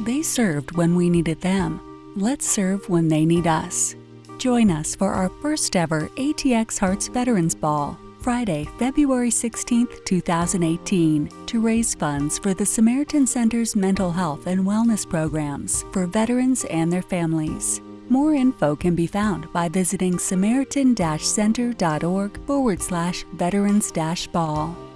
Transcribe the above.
They served when we needed them. Let's serve when they need us. Join us for our first ever ATX Hearts Veterans Ball, Friday, February 16, 2018, to raise funds for the Samaritan Center's mental health and wellness programs for veterans and their families. More info can be found by visiting samaritan-center.org forward slash veterans-ball.